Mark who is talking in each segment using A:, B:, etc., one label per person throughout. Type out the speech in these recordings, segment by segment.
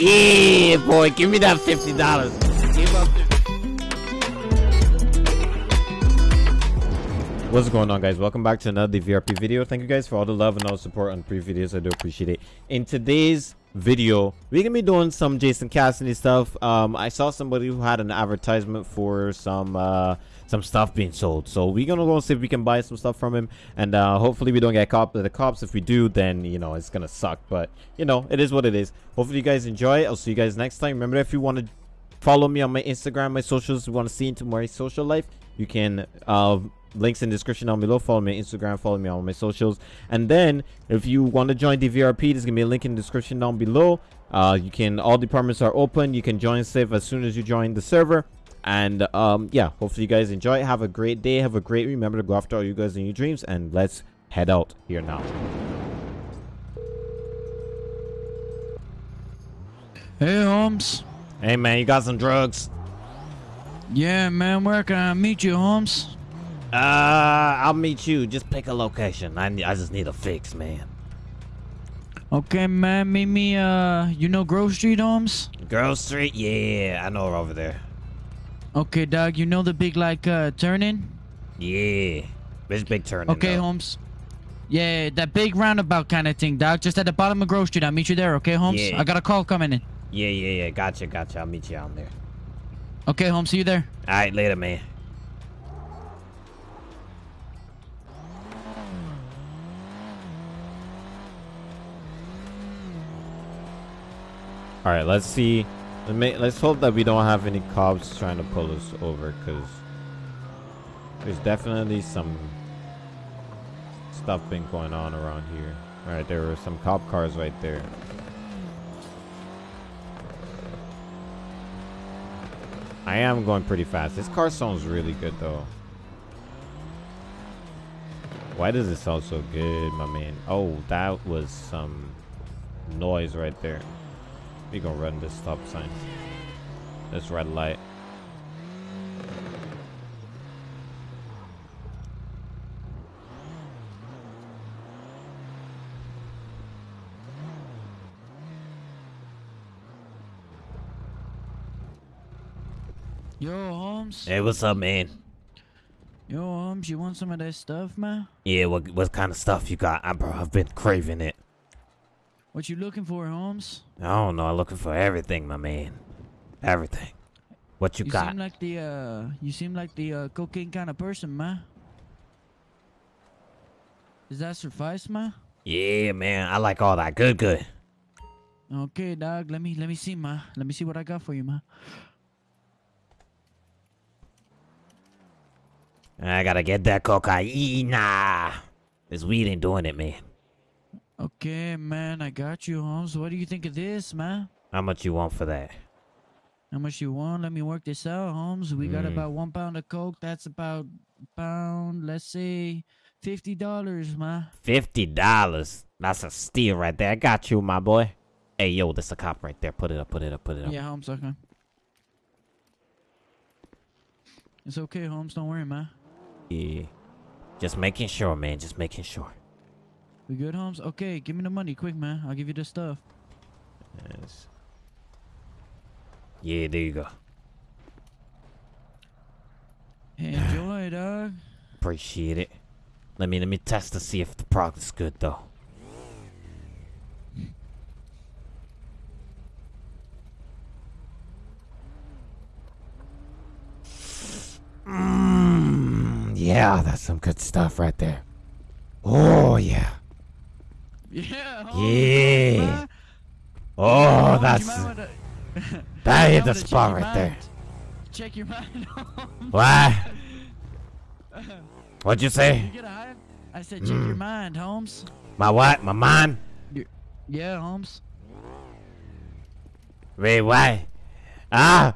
A: Yeah, boy, give me that fifty dollars. What's going on guys? Welcome back to another VRP video. Thank you guys for all the love and all the support on previous videos. I do appreciate it. In today's video, we're gonna be doing some Jason Cassidy stuff. Um, I saw somebody who had an advertisement for some uh some stuff being sold. So we're gonna go and see if we can buy some stuff from him and uh hopefully we don't get caught by the cops. If we do, then you know it's gonna suck. But you know, it is what it is. Hopefully you guys enjoy. I'll see you guys next time. Remember if you want to follow me on my Instagram, my socials, you want to see into my social life, you can uh links in the description down below. Follow me on instagram follow me on my socials. And then if you want to join the vrp there's gonna be a link in the description down below. Uh you can all departments are open. You can join safe as soon as you join the server. And um yeah hopefully you guys enjoy have a great day. Have a great remember to go after all you guys in your dreams. And let's head out here now.
B: Hey, Holmes.
A: hey man you got some drugs?
B: Yeah, man, where can I meet you, Holmes?
A: Uh i'll meet you just pick a location i, I just need a fix man
B: Okay, man, meet me, uh, you know Grove Street, Holmes?
A: girl street yeah i know her over there
B: Okay, dog, you know the big, like, uh, turn-in?
A: yeah this big turn
B: Okay, Holmes. Yeah, that big roundabout kind of thing, dog. Just at the bottom of Grove Street. I'll meet you there, okay, Holmes?
A: Yeah.
B: I got a call coming in.
A: Yeah, yeah, yeah. Gotcha, gotcha. I'll meet you out there.
B: Okay, Holmes, see you there.
A: All right, later, man. All right, let's see. Let's hope that we don't have any cops trying to pull us over, because there's definitely some stuff been going on around here. All right, there were some cop cars right there. I am going pretty fast. This car sounds really good though. Why does it sound so good, my man? Oh, that was some noise right there. We gonna run this stop sign. This red light.
B: Yo, Holmes.
A: Hey, what's up, man?
B: Yo, Holmes, you want some of that stuff, man?
A: Yeah, what what kind of stuff you got? I, bro, I've been craving it.
B: What you looking for, Holmes?
A: I don't know. I'm looking for everything, my man. Everything. What you,
B: You
A: got?
B: seem like the, uh, you seem like the, uh, cocaine kind of person, man. Does that suffice, man?
A: yeah, man. I like all that. Good, good.
B: Okay, dog. Let me let me see, ma. Let me see what I got for you, ma.
A: I gotta get that cocaine. Nah. This weed ain't doing it, man.
B: Okay, man. I got you, Holmes. What do you think of this, man?
A: How much you want for that?
B: How much you want? Let me work this out, Holmes. We got
A: Mm.
B: about one pound of coke. That's about pound. Let's say fifty dollars, ma.
A: Fifty dollars. That's a steal right there. I got you, my boy. Hey, yo, that's a cop right there. Put it up, put it up, put it up.
B: Yeah, Holmes. Okay. It's okay, Holmes. Don't worry, ma.
A: Yeah. Just making sure, man. Just making sure.
B: We good, Holmes? Okay, give me the money, quick, man. I'll give you the stuff.
A: Yes. Yeah, there you go.
B: Hey, enjoy, dog.
A: Appreciate it. Let me let me test to see if the product is good though. Mmm, yeah, that's some good stuff right there. Oh yeah.
B: Yeah.
A: Yeah. Oh,
B: Holmes,
A: that's
B: wanna-
A: that hit the spot
B: your
A: right there.
B: Check your mind. Holmes.
A: What? What'd you
B: You
A: say?
B: high? I said, check your
A: Mm.
B: mind, Holmes.
A: My what? My mind?
B: Yeah, Holmes.
A: Wait, why? Ah,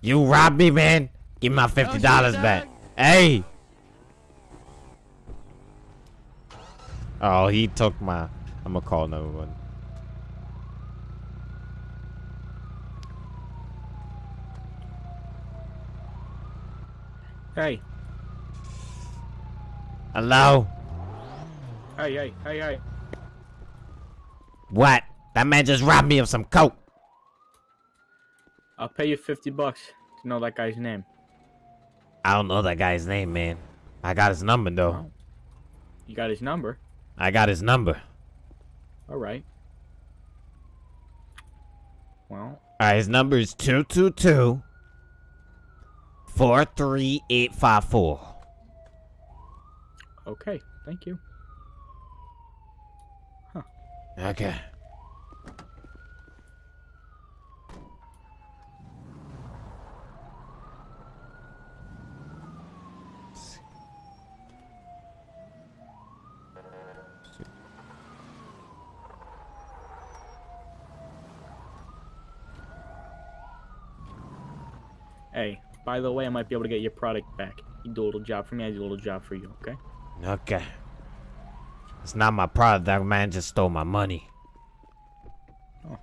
A: you robbed me, man. Give me my fifty dollars
B: shit,
A: back. Hey. Oh, he took my. I'm gonna call another one.
C: Hey,
A: Hello?
C: hey, hey, hey, hey.
A: What? That man just robbed me of some coke.
C: I'll pay you 50 bucks to know that guy's name.
A: I don't know that guy's name, man. I got his number though.
C: You got his number?
A: I got his number.
C: All right. Well,
A: All right, his number is 222 43854.
C: okay. Thank you.
A: Okay.
C: Hey, by the way, I might be able to get your product back. You do a little job for me, I do a little job for you, okay?
A: Okay. It's not my product. That man just stole my money. Oh.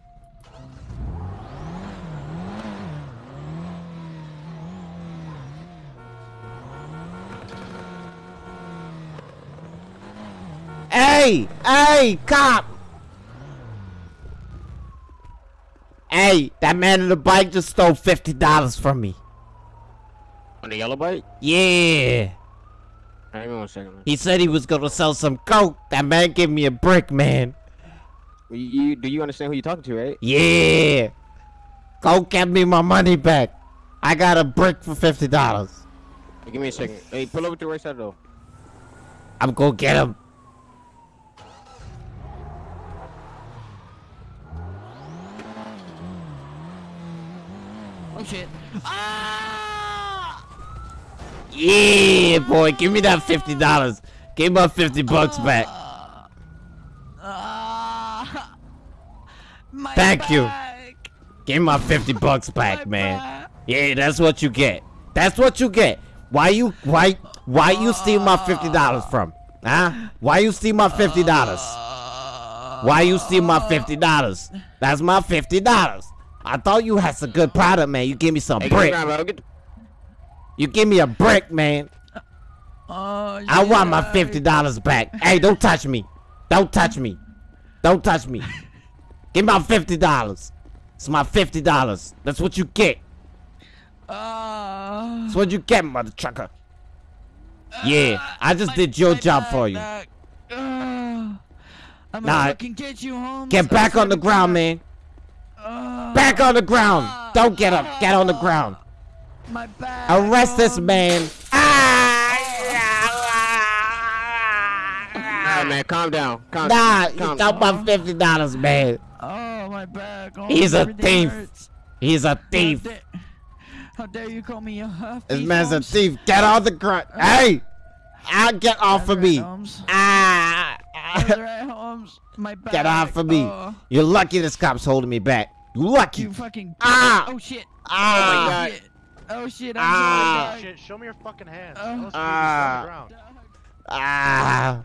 A: Hey! Hey, cop! Hey, that man on the bike just stole $50 from me.
D: On the yellow bike?
A: Yeah.
D: Hang on a second, man.
A: He said he was gonna sell some coke. That man gave me a brick, man.
D: You, you- do you understand who you're talking to, right?
A: Yeah. Go get me my money back. I got a brick for fifty dollars.
D: Hey, give me a second. Hey, pull over to the right side, though.
A: I'm gonna get him.
B: Oh shit. Ah!
A: Yeah, boy, give me that fifty dollars. Give my fifty bucks back.
B: Ah! My
A: Thank you.
B: back.
A: Give my fifty bucks back,
B: My
A: man.
B: back.
A: Yeah, that's what you get. That's what you get. Why you why why you steal my fifty dollars from? Huh? Why you steal my fifty dollars? Why you steal my fifty dollars? That's my fifty dollars. I thought you had some good product, man. You give me some
D: Hey, get
A: brick.
D: around, bro. Get the-
A: You give me a brick, man.
B: Oh,
A: I want my fifty dollars back. Hey, don't touch me. Don't touch me. Don't touch me. Give me my fifty dollars. It's my fifty dollars. That's what you get.
B: Ah.
A: That's what you get, mother trucker. Yeah, I just did your job
B: back,
A: for you.
B: back. I'm
A: Nah,
B: get you, Holmes.
A: Get back on the ground, man.
B: Ah.
A: Back on the ground. Don't get up. Get on the ground.
B: My back.
A: Arrest this
B: Holmes.
A: man.
D: All right, man. Calm down. Calm,
A: Nah, you
D: calm
A: got my fifty dollars, man.
B: Oh, my back. Oh,
A: He's a
B: everything
A: thief.
B: hurts.
A: He's a
B: How
A: thief.
B: How dare you call me a uh,
A: This
B: thief,
A: man's a thief. Get on the ground. Hey! I get off of
B: Alright,
A: me.
B: Holmes.
A: Ah!
B: Alright, Holmes. My back.
A: Get off of me.
B: Oh,
A: You're lucky this cop's holding me back. You lucky.
B: you fucking.
A: Ah!
B: Oh shit.
A: Ah!
D: Oh, God.
B: shit. Oh shit. I'm
A: Ah.
B: sorry.
E: Shit, show me your fucking hands.
B: Uh,
E: Let's
A: Ah.
E: on the ground.
B: dog.
A: Ah!
B: Oh,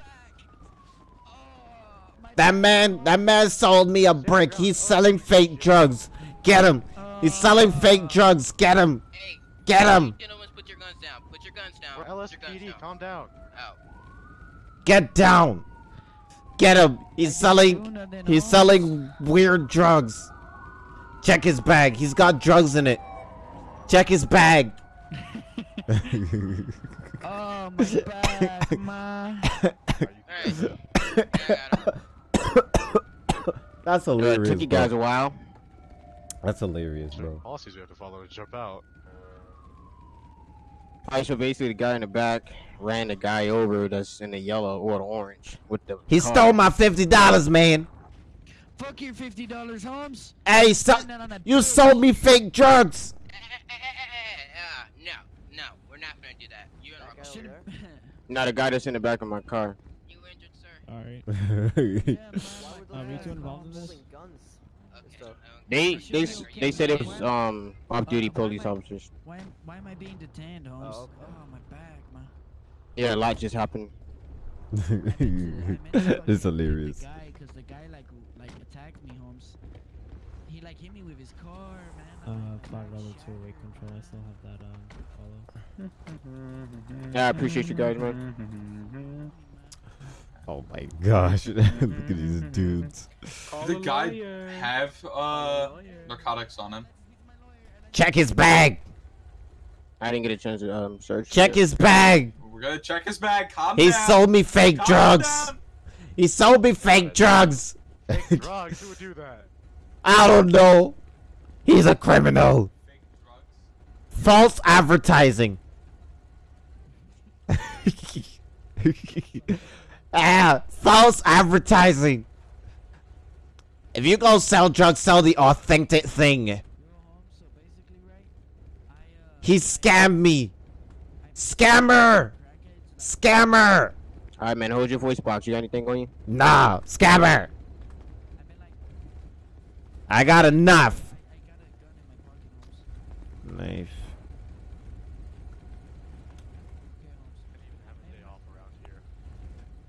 A: That man, that man sold me a brick. He's selling fake drugs. Get him. He's selling fake drugs. Get him. Get him.
F: put your guns down. Put your guns down.
E: We're
F: Put your guns
E: LSPD, calm down.
F: Out.
A: Get down. Get him. He's selling. He's selling weird drugs. Check his bag. He's got drugs in it. Check his bag.
B: Oh my back, ma.
F: Alright. I.
A: That's
D: Uh,
A: hilarious.
D: took you
A: bro.
D: guys a while.
A: That's hilarious,
E: Certain
A: bro.
E: policies we have to follow and jump out.
D: Alright, so basically the guy in the back ran the guy over that's in the yellow or the orange with the
A: He
D: car.
A: stole my fifty dollars, man.
B: Fuck your fifty dollars, Holmes.
A: Hey, so,
B: Spend that on that
A: you sold me fake drugs.
F: Uh, no, no, we're not gonna do that. You in wrong.
D: Not a guy that's in the back of my car.
F: You injured, sir?
G: Alright.
B: Yeah.
G: Are we two involved in this?
F: Okay. I don't-
D: They they
B: be
D: s-
B: okay,
D: they said it was um off-duty police officers.
B: Why, am- why am I being detained, Holmes? Oh, my back, ma.
D: Yeah, a lot just happened.
A: it's hilarious.
B: The guy, cause the guy like like attacked me, Holmes. He like hit me with his car, man.
G: Uh,
B: like,
G: flag
B: "Oh,
G: level two awake control. I still have that um follow.
D: Yeah, I appreciate you guys, man.
A: Oh my gosh. Look at these dudes.
C: Call
H: the guy
C: lawyer.
H: have uh
C: Call a lawyer.
H: narcotics on him?
B: He's my lawyer, and I
A: Check his bag.
D: I didn't get a chance to um search.
A: Check
D: it.
A: his bag.
H: We're gonna check his bag. Calm
A: He
H: down.
A: sold me fake
H: Calm
A: drugs.
H: down.
A: He sold me fake drugs.
E: Fake drugs? Who would do that?
A: I don't know. He's a criminal.
H: Fake drugs.
A: False advertising. ah, false advertising. If you go sell drugs, sell the authentic thing. He scammed me. Scammer. Scammer.
D: All right, man. Hold your voice box. You got anything on you?
A: Nah, scammer. I got enough. Knife.
E: Have a day off around here.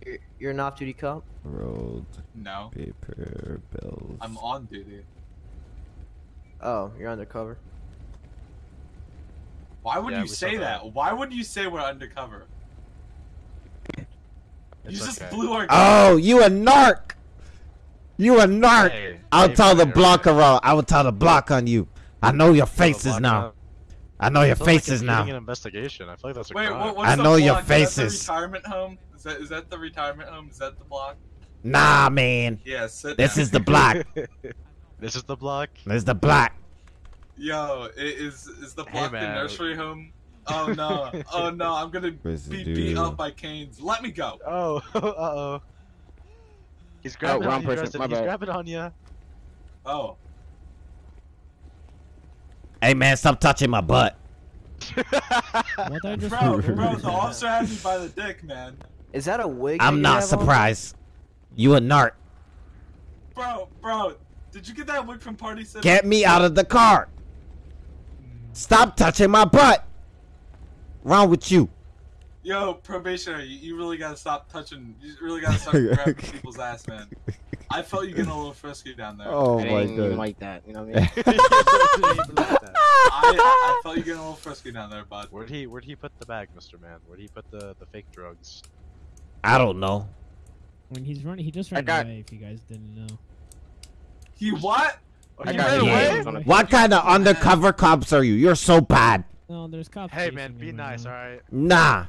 I: You're, you're an off-duty cop.
A: Rolled
H: No,
A: paper bills.
H: I'm on duty.
I: Oh, you're undercover.
H: Why would
E: Yeah,
H: you say
E: that.
H: that? Why would you say we're undercover? you
E: It's
H: just
E: okay.
H: blew our.
A: Oh, you a narc. You a narc.
E: Hey,
A: I'll
E: hey,
A: tell the
E: buddy,
A: blocker. Uh, I will tell the block on you. I know your
E: Tell the
A: faces now.
E: up.
A: I know your
E: Sounds like
A: faces now.
E: An investigation. I feel like that's a
H: Wait,
E: crime.
H: what, what's
A: I
H: the
A: know your
H: block? Is that
A: faces.
H: the retirement home? Is that is that the retirement home? Is that the block?
A: Nah, man.
H: Yeah, sit
A: This
H: down.
A: is the block.
E: this is the block.
A: This is the block.
H: Yo, i- is is the
E: Hey,
H: block the nursery home? Oh no! Oh no! I'm gonna be beat up by canes. Let me go.
E: Oh, uh oh. He's oh, grabbing
D: wrong
E: on you,
D: person.
E: Dresden.
D: My
E: He's
D: bad.
E: grabbing on you.
H: Oh,
A: Hey, man, stop touching my butt.
G: What I just
H: bro, bro, the officer had me by the dick, man.
I: Is that a wig?
A: I'm
I: you
A: not
I: have on?
A: surprised. You a narc.
H: Bro, bro, did you get that wig from Party City?
A: Get me out of the car. Stop touching my butt. Wrong with you?
H: Yo, probationary, you, you really gotta stop touching. You really gotta start grabbing people's ass, man. I felt you getting a little frisky down there.
A: Oh
D: it
A: my god.
D: like that. You know what I mean?
H: I, I felt you getting a little frisky down there, bud.
E: Where'd he Where'd he put the bag, Mr. Man? Where'd he put the the fake drugs?
A: I don't know.
G: When he's running, he just ran
D: got-
G: away. If you guys didn't know.
H: He what?
E: He ran
D: it.
E: away?
D: Yeah. on a-
A: What kind of undercover cops are you? You're so bad.
G: No, there's cops.
E: Hey man, be
G: him
E: nice, all right.
A: Nah.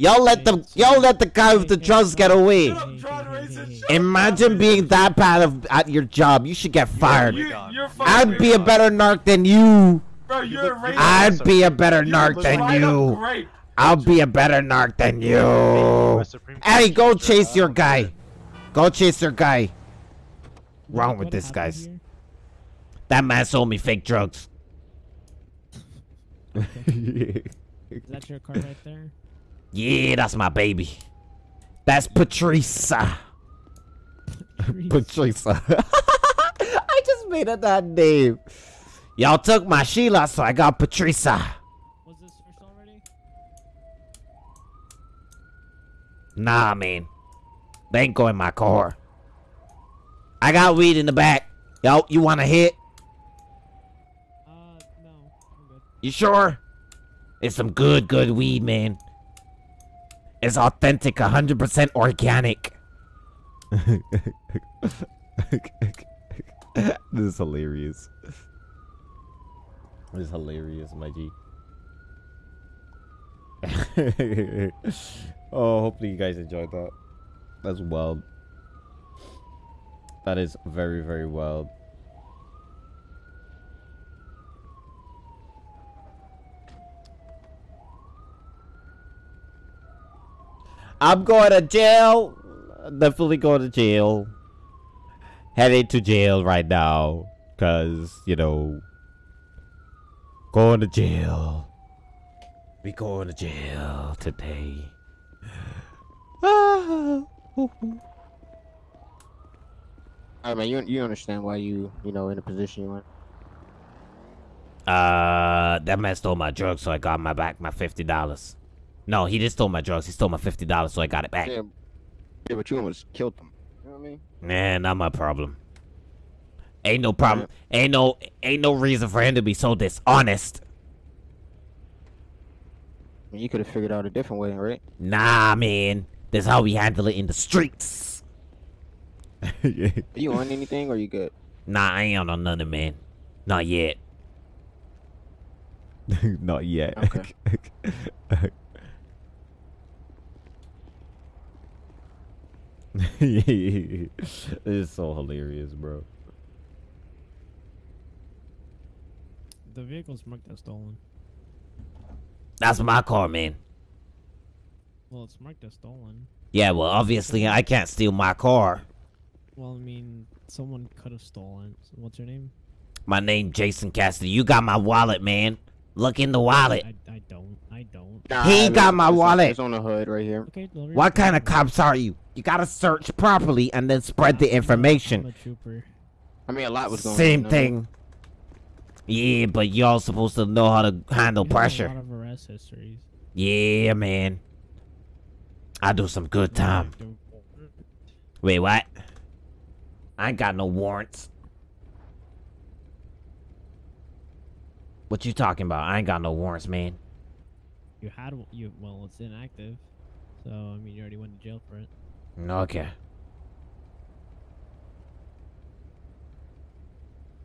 A: Y'all let the y'all let the guy with the drugs get away.
H: Shut up, John Raisin, shut up,
A: Imagine being that bad of at your job. You should get fired.
H: You,
E: God.
H: you're fucking
A: I'd be a better narc than you.
H: Bro, you're a racist.
A: I'd be a better
H: You're
A: narc than you. I'll be a better narc than you.
E: US Supreme Court
A: Hey, go chase your guy. Go chase your guy. Wrong with this,
G: happened
A: guys. That man sold me fake drugs.
G: Is that your car right there?
A: Yeah, that's my baby. That's Patricia. Patricia. I just made up that name. Y'all took my Sheila, so I got Patricia.
G: Was this fish already?
A: Nah, man. They ain't going my car. I got weed in the back. Yo, you want to hit?
G: Uh, no. I'm good.
A: You sure? It's some good, good weed, man. It's authentic, 100% organic. this is hilarious. This is hilarious, my G. oh, hopefully you guys enjoyed that. That's wild. That is very, very wild. I'm going to jail. Definitely going to jail. Heading to jail right now. Because, you know, going to jail. We going to jail today. Ah.
D: I mean, you you understand why you you know in the position you in.
A: Uh, that man stole my drugs, so I got my back my fifty dollars. No, he didn't stole my drugs. He stole my fifty dollars, so I got it back.
D: Yeah, yeah, but you almost killed them. You know what I mean?
A: Man, not my problem. Ain't no problem. Ain't no ain't no reason for him to be so dishonest.
D: I mean, you could have figured out a different way, right?
A: Nah, man. That's how we handle it in the streets.
D: Are you on anything or you good?
A: Nah, I ain't on nothing, man. Not yet. Not yet.
D: Okay.
A: it's so hilarious, bro.
G: The vehicle's marked as stolen.
A: That's my car, man.
G: Well, it's marked as stolen.
A: Yeah, well, obviously I can't steal my car.
G: Well, I mean, someone could have stolen. What's your name?
A: My name Jason Cassidy. You got my wallet, man. Look in the wallet.
G: I, I don't. I don't.
D: Nah,
A: He
D: I
A: got
D: mean,
A: my
D: it's-
A: wallet.
D: It's on the hood right here.
G: Okay, deliver
A: What kind of cops are you? You gotta search properly and then spread the
G: I'm
A: information.
G: a trooper.
D: I mean, a lot was going
A: Same
D: on. no?
A: thing. Yeah, but y'all supposed to know how to handle
G: You
A: pressure.
G: A lot of arrest histories.
A: Yeah, man. I do some good time. Wait, what? I ain't got no warrants. What you talking about? I ain't got no warrants, man.
G: You had you. Well, it's inactive. So I mean, you already went to jail for it.
A: Okay.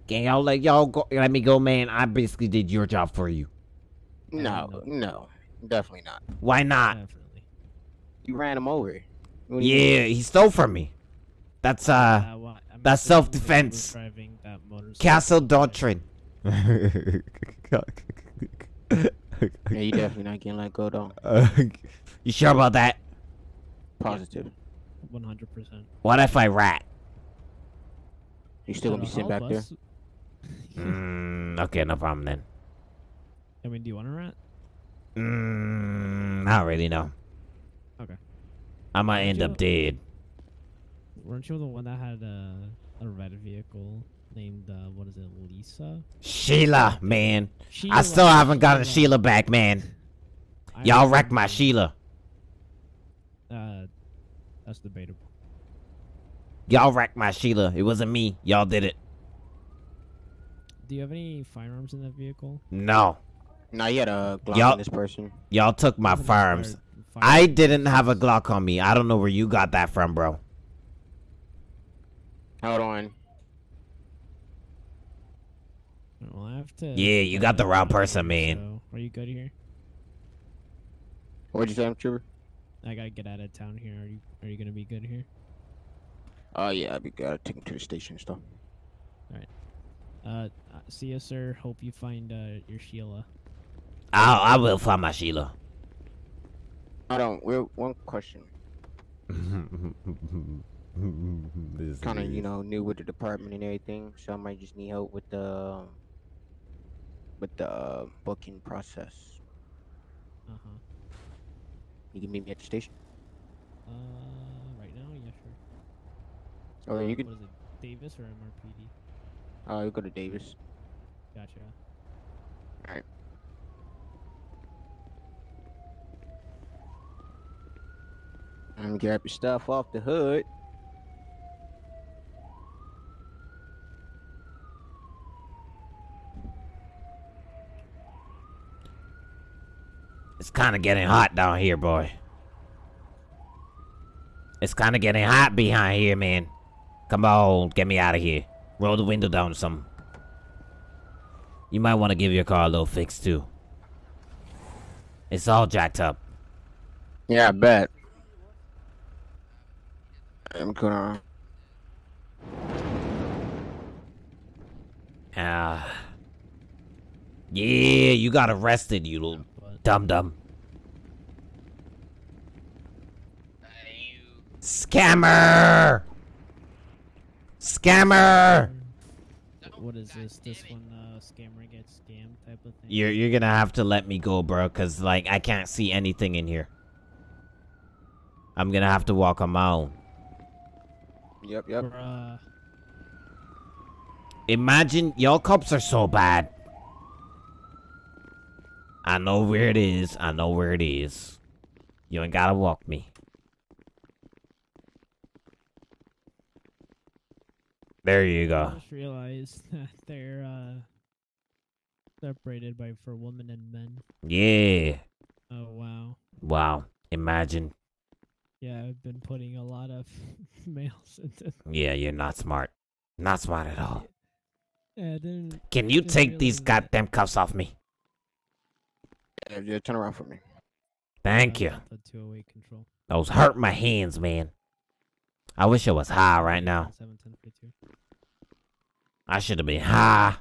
A: Can y'all let y'all go? Let me go, man. I basically did your job for you.
D: No,
G: no.
D: no, definitely not.
A: Why not?
G: Definitely.
D: You ran him over. What do you?
A: Yeah, he stole from me. That's uh,
G: Uh, well,
A: that's
G: the one who was
A: self-defense.
G: that.
A: Castle Doctrine.
D: Yeah, you definitely not getting let go though.
A: you sure about that?
D: Positive.
G: One hundred percent.
A: What if I rat?
D: You still gonna be sitting back there?
A: Mm, okay, no problem then.
G: I mean, do you want to rat?
A: Mm, not really, no.
G: Okay.
A: I might
G: Would
A: end
G: you-
A: up dead.
G: Weren't you the one that had a a red vehicle named uh, what is it, Lisa?
A: Sheila, man. I still haven't gotten
G: Sheila.
A: Sheila back, man.
G: I
A: Y'all wrecked my
G: remember.
A: Sheila.
G: Uh, that's debatable.
A: Y'all wrecked my Sheila. It wasn't me. Y'all did it.
G: Do you have any firearms in that vehicle?
A: No.
D: Nah, you had a Glock
A: Yup.
D: on this person.
A: Y'all took my
G: Even
A: firearms.
G: expired
A: I didn't have a Glock on me. I don't know where you got that from, bro.
D: Hold on.
G: Well, I have to.
A: Yeah, you got the wrong person, man.
G: So, are you good here?
D: What'd you say, Trooper?
G: I gotta get out of town here. Are you Are you gonna be good here?
D: Oh yeah, I'd be gotta take him to the station and stuff.
G: Uh, uh, see you, sir. Hope you find uh your Sheila.
A: I I will find my Sheila.
D: I don't. We're one question.
A: This
D: Kind of, you know, new with the department and everything, so I might just need help with the with the uh, booking process.
G: Uh huh.
D: You can meet me at the station.
G: Uh, right now, yeah, sure.
D: Oh,
G: Uh,
D: you could.
G: What is it, Davis or MRPD?
D: Uh, you go to Davis.
G: Gotcha. Alright.
D: And grab your stuff off the hood.
A: It's kind of getting hot down here, boy. It's kind of getting hot behind here, man. Come on, get me out of here. Roll the window down some. You might want to give your car a little fix, too. It's all jacked up.
D: Yeah, I bet. I'm gonna.
A: Ah. yeah, you got arrested, you little dum dum.
F: Uh, you
A: Scammer! Scammer!
G: what is
F: God
G: this? This
F: it.
G: one, uh, scammer gets scammed type of thing.
A: You're you're gonna have to let me go, bro, cause like I can't see anything in here. I'm gonna have to walk on my own.
D: Yep, yep.
G: Bruh.
A: Imagine y'all cops are so bad. I know where it is. I know where it is. You ain't gotta walk me. There you
G: I
A: go.
G: just realized that they're uh separated by for women and men.
A: Yeah.
G: Oh wow.
A: Wow. Imagine.
G: Yeah, I've been putting a lot of males into.
A: Yeah, you're not smart. Not smart at all.
G: Yeah, I.
A: Can you take these goddamn cuffs off me?
D: Yeah, yeah, turn around for me.
A: Thank you.
G: The 208 control.
A: Those hurt my hands, man. I wish I was high right now. I should have been high.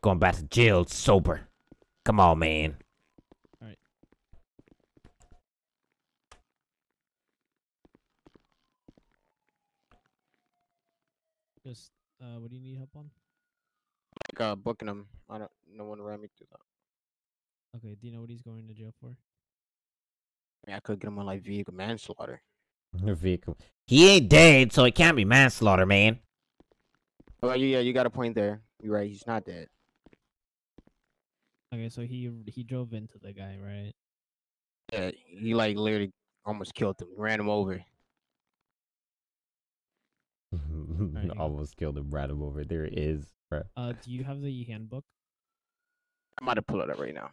A: Going back to jail sober. Come on, man.
G: Alright. Just, uh, what do you need help on?
D: Like uh, booking him. I don't. No one ran me through that.
G: Okay, do you know what he's going to jail for?
D: I, mean, I could get him on like vehicle manslaughter.
A: Vehicle. He ain't dead, so it can't be manslaughter, man.
D: Oh yeah, you got a point there. You're right. He's not dead.
G: Okay, so he he drove into the guy, right?
D: Yeah, he like literally almost killed him. Ran him over.
A: Almost killed him, ran him over. There it is.
G: Uh, do you have the handbook?
D: I'm about to pull it up right now.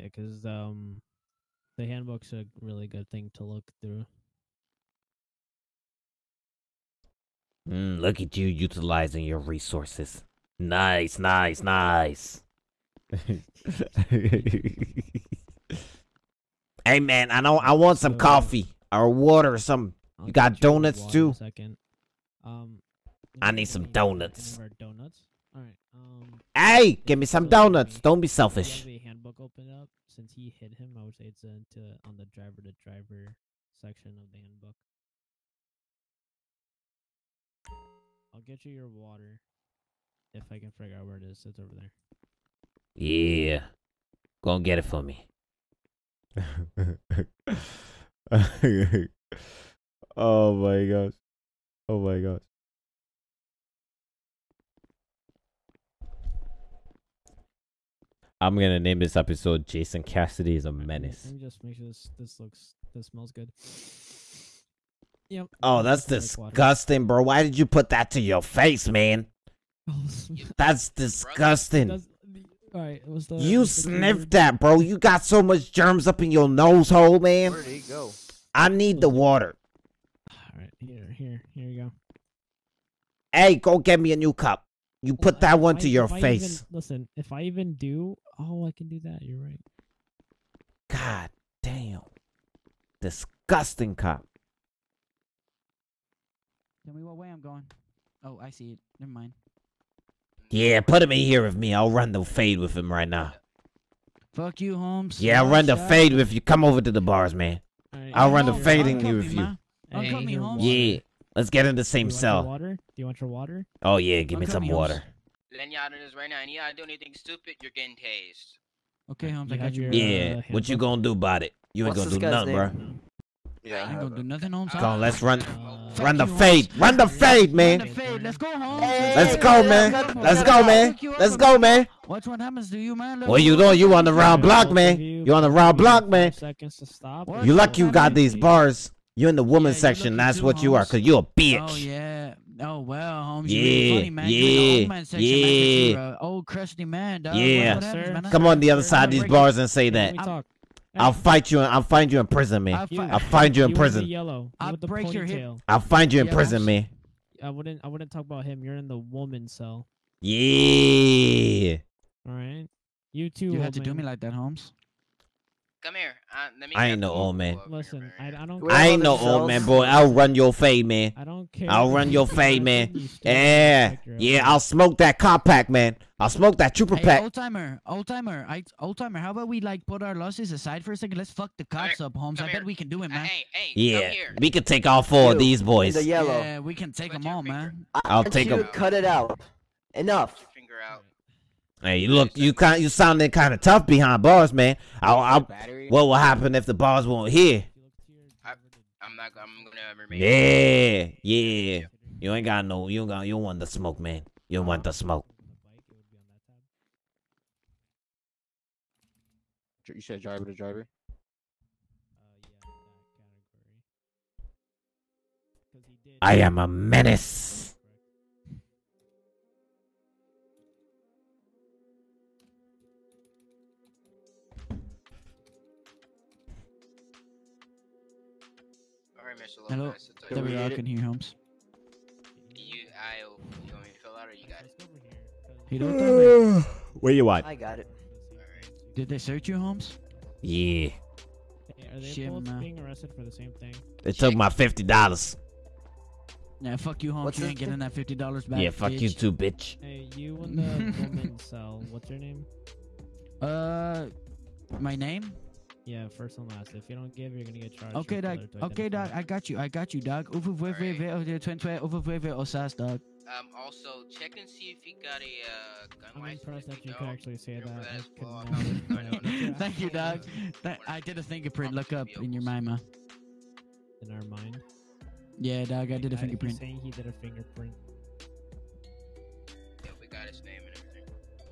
G: Yeah, because um, the handbook's a really good thing to look through.
A: Mm, look at you utilizing your resources. Nice, nice, nice. hey man, I know I want some
G: So-
A: coffee or water or something.
G: I'll
A: You got donuts, too?
G: Second. Um,
A: I need some
G: get any of
A: donuts.
G: donuts. All right. Um,
A: Hey, give me some
G: So,
A: donuts. Don't be selfish.
G: have the handbook open up. Since he hit him, I would say it's into on the driver to driver section of the handbook. I'll get you your water if I can figure out where it is. It's over there.
A: Yeah. Go and get it for me. oh my gosh. Oh my gosh. I'm gonna name this episode Jason Cassidy is a
G: Alright, let me-
A: menace.
G: Let me just make sure this this looks this smells good. Yep.
A: Oh, that's
G: looks like
A: disgusting, bro. Why did you put that to your face, man?
G: Oh,
A: That's disgusting.
G: does- All right, what's the
A: You
G: what's the
A: sniffed
G: word?
A: that, bro. You got so much germs up in your nose hole, man.
I: Where did he go?
A: I need the water.
G: All right, here, here, here you go.
A: Hey, go get me a new cup. You put
G: Well,
A: that
G: if
A: one
G: I-
A: to your
G: if I even-
A: face.
G: listen, if I even do, oh, I can do that. You're right.
A: God damn. Disgusting cop.
B: Tell me what way I'm going. Oh, I see it. Never mind.
A: Yeah, put him in here with me. I'll run the fade with him right now.
B: Fuck you, Holmes.
A: Yeah, I'll run the fade with you. Come over to the bars, man.
G: All right,
A: I'll run the
G: here's
A: fade in
G: water.
A: you with you.
B: ma. Uncuff
G: Hey,
B: me,
G: your
B: Holmes.
A: Yeah. Let's get in the same
G: Do you
A: cell.
G: water? Do you want your water?
A: Oh yeah, give me
B: Uncuff
A: some
B: me, Holmes.
A: water.
F: Letting y'all know this right now. And y'all do anything stupid, you're getting tased.
B: Okay, Holmes,
G: You
B: I got
G: your.
A: Yeah.
G: uh,
A: What you gonna do about it? You ain't
I: What's
A: gonna do
I: this guy's
A: nothing, bro.
D: Yeah,
F: I
D: I
B: I ain't gonna do nothing, Holmes.
A: Come on, let's run.
G: Uh,
A: Run the fade.
B: Holmes.
A: Run the fade,
B: Run
A: man.
B: the fade. Let's go, Holmes.
A: Let's
I: Hey,
A: go, man.
I: let's go,
A: Let's
I: let's
A: go,
I: go.
A: man.
B: Pick you up
A: Let's go, man.
B: Watch what happens to you, man.
A: Well, you know you on the round block, man.
G: you,
A: You on the round block, man.
G: Seconds to stop.
A: You lucky you got these bars. You in the
B: Yeah,
A: section. That's
B: too,
A: what you are, cause you're a oh, bitch.
B: Oh yeah. Oh well, Holmes. You really
A: Yeah,
B: funny, man. You in the
A: yeah,
B: old man section, man, 'cause
A: yeah.
B: you're a old crusty man, dog.
A: Yeah.
B: what happens,
G: Sir.
B: man.
A: Come on the other side of these bars and say that.
B: I'm-
G: talk.
A: I'll fight you. And I'll find you in prison, man.
B: I'll fi-
A: I'll find you in
G: with the
A: prison.
G: yellow.
B: I'll
G: with the
B: break your hip.
A: I'll find you in
B: Yeah,
A: prison, man.
G: I wouldn't. I wouldn't talk about him. You're in the woman cell.
A: Yeah.
G: All right. You too.
B: You
G: old
B: had to do me like that, Holmes.
F: Come here. Uh, let me
A: I ain't no old man.
F: over here,
G: Listen, I,
F: man.
G: I don't.
I: Wait,
A: I ain't no old man, boy. I'll run your fade, man.
G: I don't care.
A: I'll run your
G: do
A: fade, man.
G: you still gotta
A: Yeah, yeah. I'll smoke that compact, man. I'll smoke that trooper
B: Hey,
A: pack.
B: old timer, old timer, I old timer. How about we like put our losses aside for a second? Let's fuck the cops
F: here,
B: up, Holmes. I
F: come
B: bet
F: here.
B: we can do it,
F: Uh,
B: man.
F: hey, hey,
A: Yeah,
F: here.
A: we can take all four of these boys.
I: The yellow.
B: Yeah, we can take
F: Put
B: them all,
F: finger-
B: man.
A: I'll
I: want
A: take them.
I: to Cut it out. Enough.
F: Put your finger out.
A: Hey, you look, you kind, you sounding kind of tough behind bars, man. I'll, I'll, what will happen if the bars won't hear?
F: I'm not. I'm gonna remain.
A: Yeah, yeah. You ain't got no, you don't got, you don't want the smoke, man. You don't want the smoke.
D: You said driver to driver.
A: I am a menace.
F: All right,
B: Hello.
F: Lopez. it's
I: Can
B: There
I: we
B: we are. I
I: get it?
B: can hear Holmes.
F: You, I, you want me to fill out or you got it?
B: Hey, old timer.
A: Where you at?
I: I got it.
B: Did they search you, Holmes?
A: Yeah.
G: Hey, Are they
B: Shit,
G: both
B: man.
G: being arrested for the same thing?
A: They took my fifty dollars.
B: Yeah, fuck you, Holmes.
I: What's
B: you
I: this
B: ain't getting that fifty dollars back.
A: Yeah, fuck you too, bitch.
G: Hey, you and the woman cell. What's your name?
B: Uh, my name?
G: Yeah, first and last. If you don't give, you're gonna get charged.
B: Okay, dog. Okay, dog. I got you. I got you, dog. Over with
F: Alright.
B: with with twin twin over with with osas, dog.
F: Um, also check and see if he got a uh, gun
G: I'm
F: license.
G: impressed
F: If
G: that
F: you
G: you could actually say that.
F: that
G: I
F: as
G: could
F: well.
G: never.
F: No, no, no, no.
B: Thank you, dog.
F: Uh,
B: Th- I did a fingerprint. Look up in your mima.
G: In our mind.
B: Yeah, dog. I did a
G: He's
B: fingerprint.
G: saying he did a fingerprint.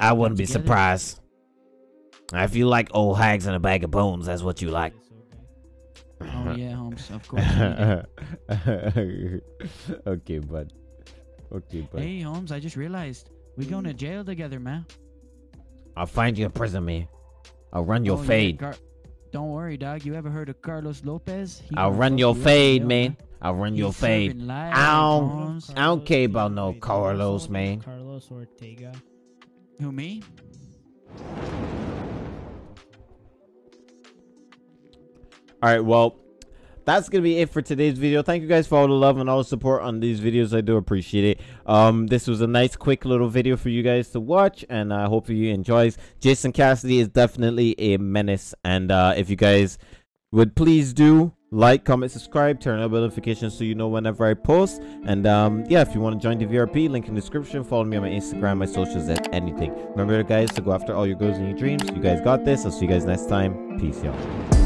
A: I bet she did.
G: Head off.
A: She had so many
B: Yeah.
A: goddamn kids.
G: Okay.
B: Holmes, I was more on about like we changed my name after we know.
A: I wouldn't be surprised. If you like old hags and a bag of bones, that's what you like.
B: Oh yeah, Holmes. Of course.
A: okay, bud. Okay, bud.
B: hey, Holmes. I just realized we're going to jail together, man.
A: I'll find you a prison, man. I'll run your
B: Oh, yeah,
A: fade.
B: Car- Don't worry, dog. You ever heard of Carlos Lopez? He
A: I'll run your
B: you up in
A: fade,
B: jail,
A: man. I'll run your fade. Ow.
B: Holmes.
A: I don't care about no
G: Wait, do you know
A: Carlos, man.
G: Carlos Ortega.
B: Who me?
A: All right, well, that's gonna be it for today's video. Thank you guys for all the love and all the support on these videos. I do appreciate it. Um, this was a nice, quick little video for you guys to watch, and I hope you enjoys. Jason Cassidy is definitely a menace, and uh, if you guys would please do like, comment, subscribe, turn on notifications so you know whenever I post. And um, yeah, if you want to join the VRP, link in the description. Follow me on my Instagram, my socials, and anything. Remember, guys, to go after all your goals and your dreams. You guys got this. I'll see you guys next time. Peace, y'all.